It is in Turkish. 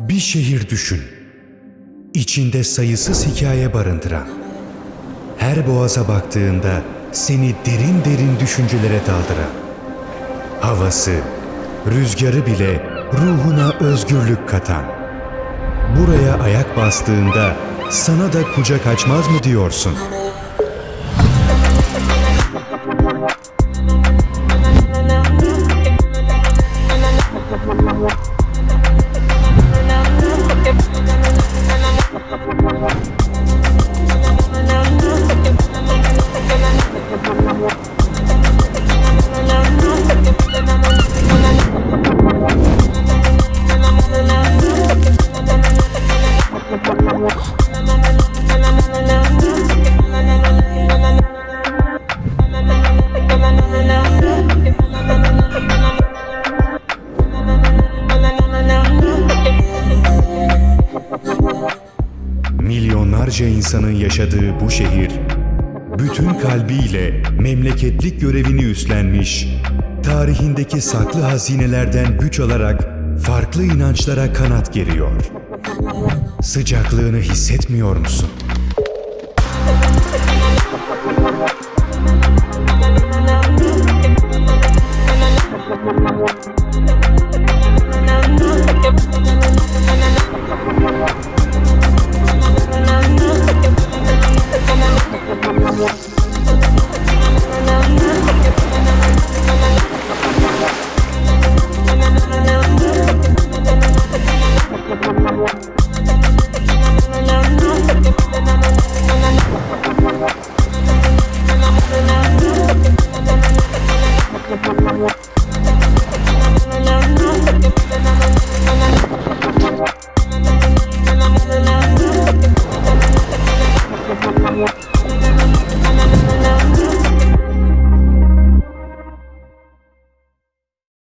Bir şehir düşün. İçinde sayısız hikaye barındıran. Her boğaza baktığında seni derin derin düşüncelere daldıran. Havası, rüzgarı bile ruhuna özgürlük katan. Buraya ayak bastığında sana da kucak açmaz mı diyorsun? Milyonlarca insanın yaşadığı bu şehir, bütün kalbiyle memleketlik görevini üstlenmiş, tarihindeki saklı hazinelerden güç alarak farklı inançlara kanat geriyor. Sıcaklığını hissetmiyor musun? Yeah.